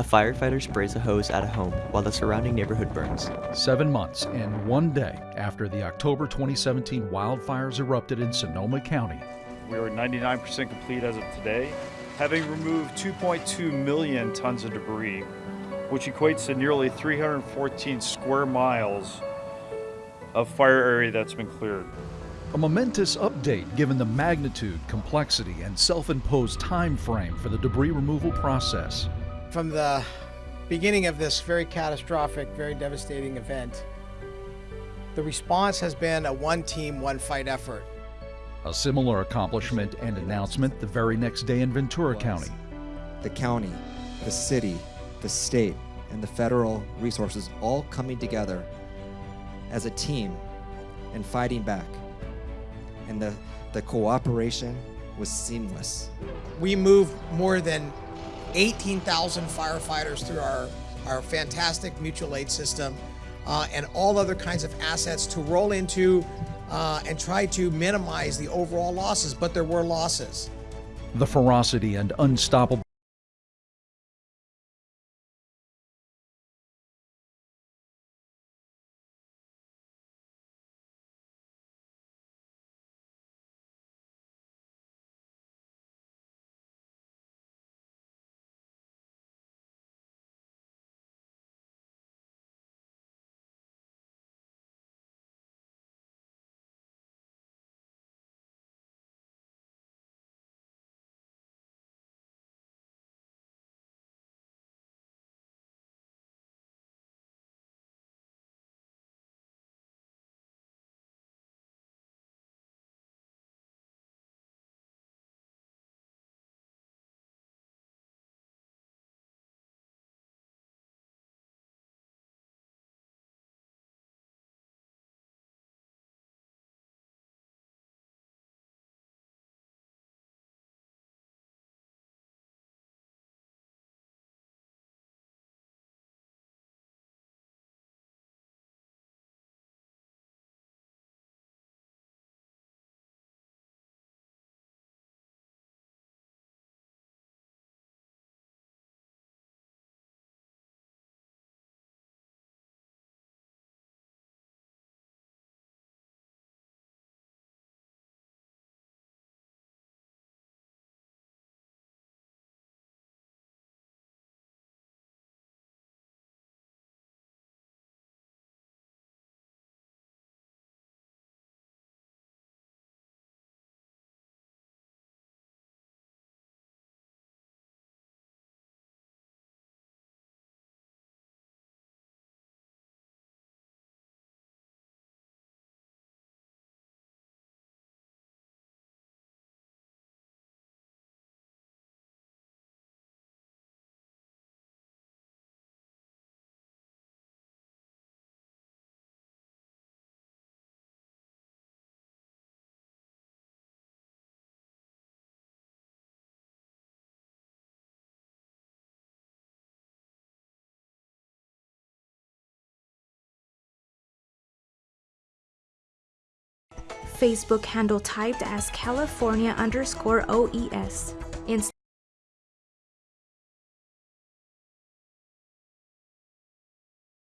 A firefighter sprays a hose at a home while the surrounding neighborhood burns. Seven months and one day after the October 2017 wildfires erupted in Sonoma County, We are 99% complete as of today, having removed 2.2 million tons of debris, which equates to nearly 314 square miles of fire area that's been cleared. a momentous update given the magnitude, complexity, and self-imposed time frame for the debris removal process. From the beginning of this very catastrophic, very devastating event, the response has been a one team, one fight effort. A similar accomplishment and announcement the very next day in Ventura County. the county, the city, the state, and the federal resources all coming together as a team and fighting back. And the, the cooperation was seamless. We moved more than 18,000 firefighters through our, our fantastic mutual aid system uh, and all other kinds of assets to roll into uh, and try to minimize the overall losses, but there were losses. The ferocity and unstoppable Facebook handle typed as California underscore OES.